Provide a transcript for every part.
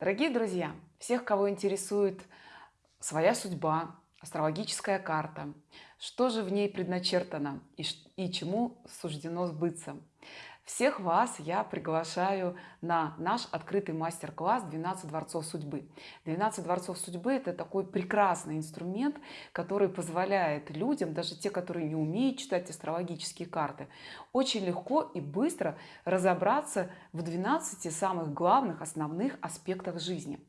Дорогие друзья, всех, кого интересует своя судьба, астрологическая карта, что же в ней предначертано и, и чему суждено сбыться, всех вас я приглашаю на наш открытый мастер-класс 12 дворцов судьбы 12 дворцов судьбы это такой прекрасный инструмент который позволяет людям даже те которые не умеют читать астрологические карты очень легко и быстро разобраться в 12 самых главных основных аспектах жизни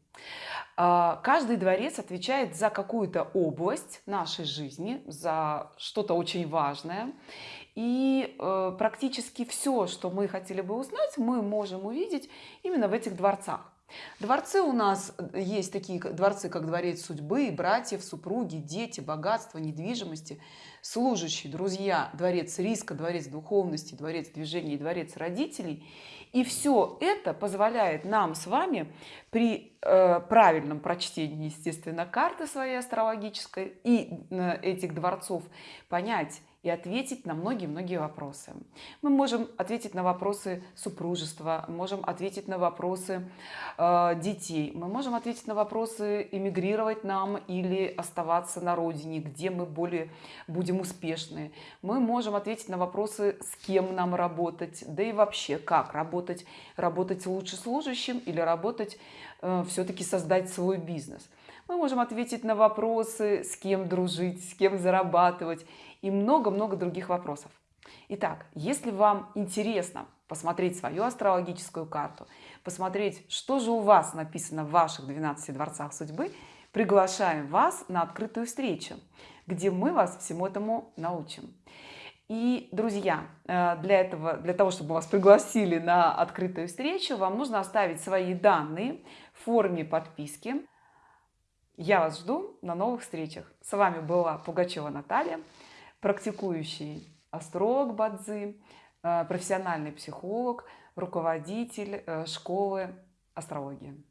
каждый дворец отвечает за какую-то область нашей жизни за что-то очень важное и э, практически все что мы хотели бы узнать мы можем увидеть именно в этих дворцах Дворцы у нас э, есть такие дворцы, как дворец судьбы, братьев, супруги, дети, богатство, недвижимости, служащие, друзья, дворец риска, дворец духовности, дворец движения дворец родителей. И все это позволяет нам с вами при правильном прочтении, естественно, карты своей астрологической и э, этих дворцов понять, и ответить на многие-многие вопросы. Мы можем ответить на вопросы супружества, можем ответить на вопросы э, детей, мы можем ответить на вопросы эмигрировать нам или оставаться на родине, где мы более будем успешны. Мы можем ответить на вопросы, с кем нам работать, да и вообще как работать, работать лучше служащим или работать, э, все-таки создать свой бизнес. Мы можем ответить на вопросы, с кем дружить, с кем зарабатывать и много-много других вопросов. Итак, если вам интересно посмотреть свою астрологическую карту, посмотреть, что же у вас написано в ваших 12 дворцах судьбы, приглашаем вас на открытую встречу, где мы вас всему этому научим. И, друзья, э, для этого, для того, чтобы вас пригласили на открытую встречу, вам нужно оставить свои данные в форме подписки. Я вас жду на новых встречах. С вами была Пугачева Наталья практикующий астролог Бадзи, э, профессиональный психолог, руководитель э, школы астрологии.